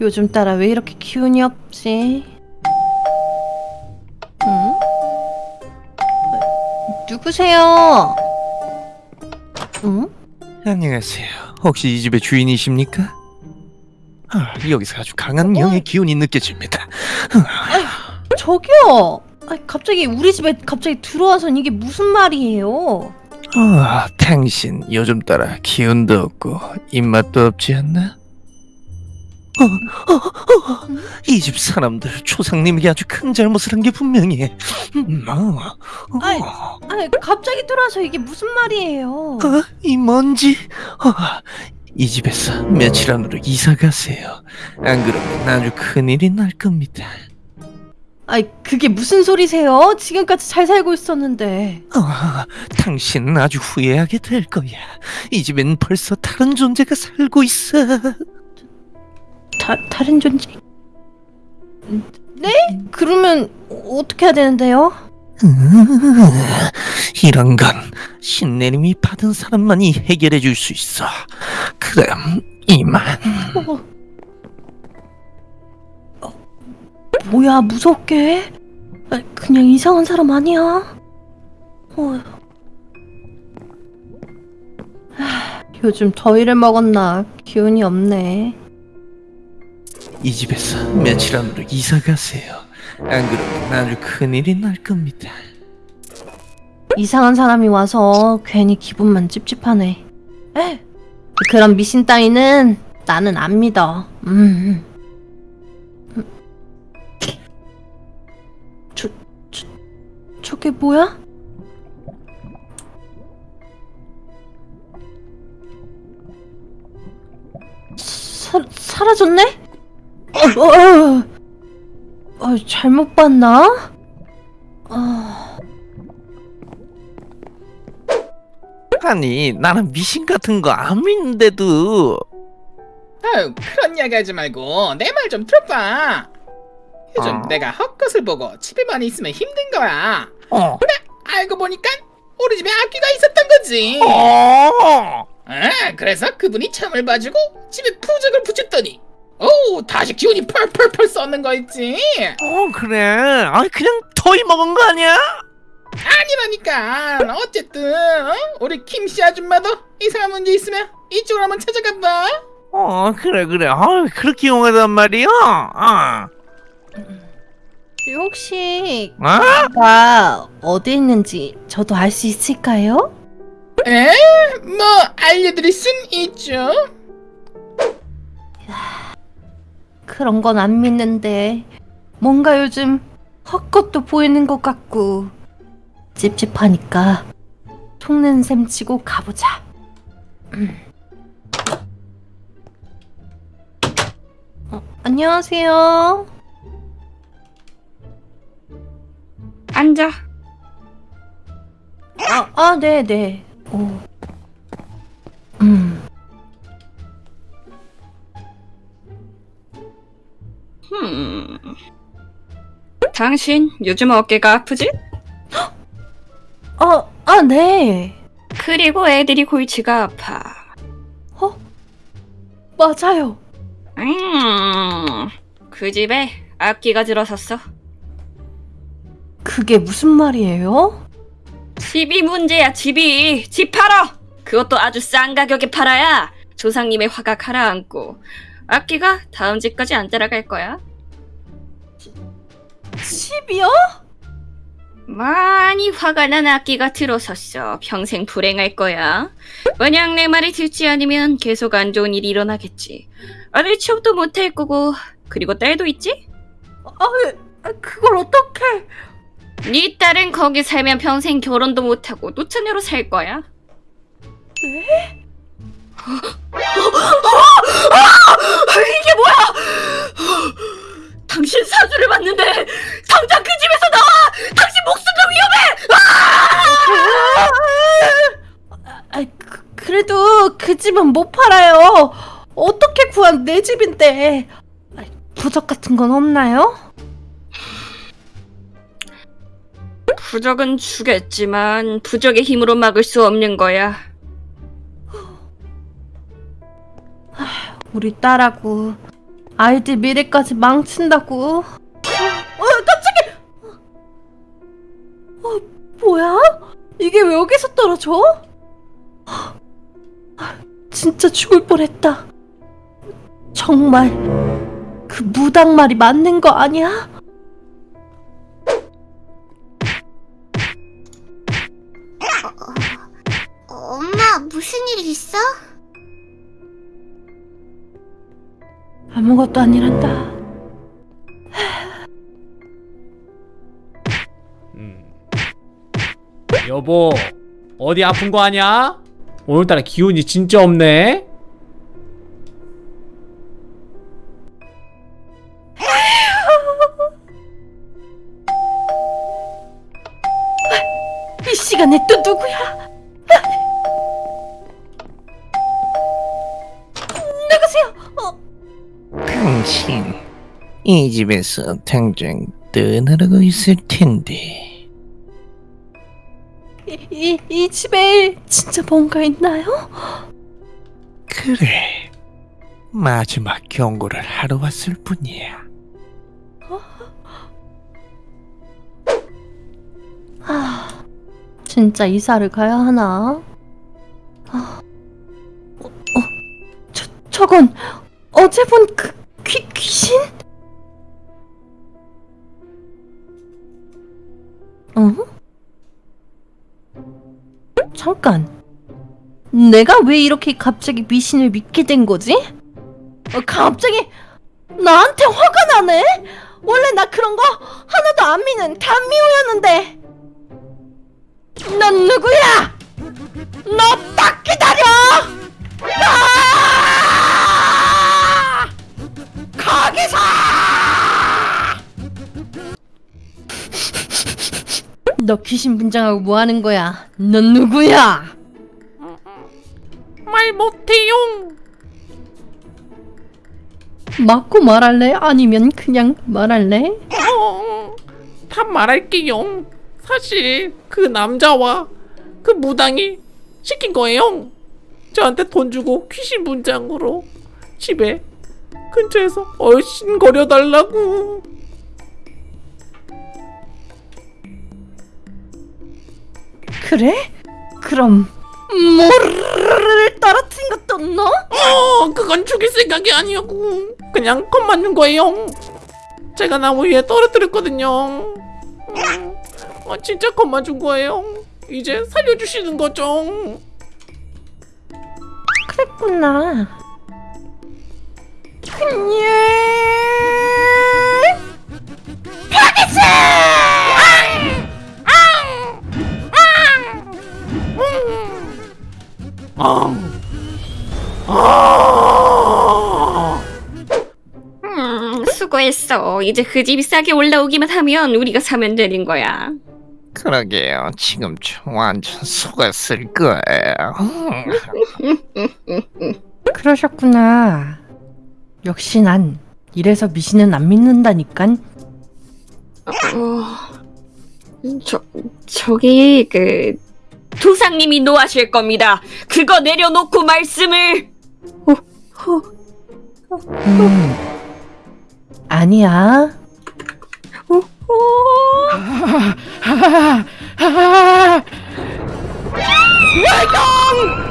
요즘 따라 왜 이렇게 기운이 없지? 응? 누구세요? 응? 안녕하세요. 혹시 이 집의 주인이십니까? 아, 여기서 아주 강한 명의 기운이 느껴집니다. 저기요. 아, 갑자기 우리 집에 갑자기 들어와선 이게 무슨 말이에요? 아, 당신 요즘 따라 기운도 없고 입맛도 없지 않나? 어, 이집 사람들 초상님에게 아주 큰 잘못을 한 게 분명해. 음, 어, 아이, 어, 아, 갑자기 들어와서 이게 무슨 말이에요? 어, 이 먼지. 어, 이 집에서 며칠 안으로 이사 가세요. 안 그러면 아주 큰일이 날 겁니다. 아이, 그게 무슨 소리세요? 지금까지 잘 살고 있었는데. 아, 당신은 아주 후회하게 될 거야. 이 집엔 벌써 다른 존재가 살고 있어. 다, 다른 존재? 네? 그러면 어떻게 해야 되는데요? 음, 이런 건 신내림이 받은 사람만이 해결해 줄 수 있어. 그럼 이만. 어. 어, 뭐야 무섭게? 아, 그냥 이상한 사람 아니야? 어. 하, 요즘 더위를 먹었나 기운이 없네. 이 집에서 며칠 안으로 이사 가세요. 안 그러면 아주 큰일이 날 겁니다. 이상한 사람이 와서 괜히 기분만 찝찝하네. 에? 그런 미신 따위는 나는 안 믿어. 음. 음. 저, 저, 저게 뭐야? 사, 사라졌네? 어, 어, 어, 잘못 봤나? 아... 아니, 나는 미신 같은 거 안 믿는데도. 아유 그런 이야기 하지 말고 내 말 좀 들어봐 요즘 어. 내가 헛것을 보고 집에만 있으면 힘든 거야 어. 알고 보니까 우리 집에 악귀가 있었던 거지 어. 아, 그래서 그분이 참을 봐주고 집에 부적을 붙였더니 오 다시 기운이 펄펄펄 쏘는 거 있지 어, 그래. 아, 그냥 더위 먹은 거 아니야? 아니라니까 어쨌든 어? 우리 김씨 아줌마도 이상한 문제 있으면 이쪽으로 한번 찾아가 봐 어, 그래, 그래. 아, 그렇게 용하단 말이야. 어. 혹시 어? 가 어디 있는지 저도 알 수 있을까요? 에? 뭐 알려드릴 순 있죠 그런 건 안 믿는데 뭔가 요즘 헛것도 보이는 것 같고 찝찝하니까 속는 셈 치고 가보자. 음. 어, 안녕하세요. 앉아. 아, 아, 네, 네. 오. 흠. 당신 요즘 어깨가 아프지? 아, 아, 네. 그리고 애들이 골치가 아파. 어? 맞아요. 음. 그 집에 악기가 들어섰어. 그게 무슨 말이에요? 집이 문제야, 집이. 집 팔아! 그것도 아주 싼 가격에 팔아야 조상님의 화가 가라앉고 악기가 다음 집까지 안 따라갈 거야. 집이요? 많이 화가 난 악기가 들어섰어. 평생 불행할 거야. 만약 내 말이 듣지 않으면 계속 안 좋은 일이 일어나겠지. 아들 취업도 못할 거고 그리고 딸도 있지? 아, 그걸 어떻게? 네 딸은 거기 살면 평생 결혼도 못하고 노처녀로 살 거야. 네? 이게 뭐야? 당신 사주를 봤는데 당장 그 집에서 나와! 당신 목숨도 위험해! 아, 그, 그래도 그 집은 못 팔아요. 어떻게 구한 내 집인데? 아, 부적 같은 건 없나요? 부적은 주겠지만 부적의 힘으로 막을 수 없는 거야. 우리 딸하고 아이들 미래까지 망친다고. 어, 깜짝이야! 어, 뭐야? 이게 왜 여기서 떨어져? 진짜 죽을 뻔했다. 정말 그 무당 말이 맞는 거 아니야? 엄마, 무슨 일 있어? 아무것도 아니란다. 음. 여보, 어디 아픈 거 아냐? 오늘따라 기운이 진짜 없네. 이 시간에 또 이 집에서 당장 떠나라고 있을 텐데 이, 이, 이 집에 진짜 뭔가 있나요? 그래 마지막 경고를 하러 왔을 뿐이야 아, 진짜 이사를 가야 하나? 아, 어, 어, 저, 저건 어제 본 그 잠깐. 내가 왜 이렇게 갑자기 미신을 믿게 된 거지? 어, 갑자기 나한테 화가 나네? 원래 나 그런 거 하나도 안 미는 단미호였는데. 넌 누구야? 너 딱 기다려! 아! 거기서! 너 귀신 분장하고 뭐 하는 거야? 넌 누구야? 말 못해요. 맞고 말할래? 아니면 그냥 말할래? 어, 다 말할게요. 사실 그 남자와 그 무당이 시킨 거예요. 저한테 돈 주고 귀신 분장으로 집에 근처에서 얼씬거려 달라고. 그래? 그럼 모르를 떨어뜨린 것도 너? 어, 그건 죽일 생각이 아니었고 그냥 겁 맞는 거예요. 제가 나무 위에 떨어뜨렸거든요. 음, 어, 진짜 겁 맞은 거예요. 이제 살려주시는 거죠. 그랬구나. 그 음, 수고했어. 이제 그 집이 싸게 올라오기만 하면 우리가 사면 되는 거야. 그러게요 지금 저 완전 속았을 거예요 그러셨구나. 역시 난 이래서 미신은 안 믿는다니깐. 어, 저, 저기, 그, 조상님이 노하실 겁니다. 그거 내려놓고 말씀을! 어, 어, 음. 아니야. 어, 어. 외경!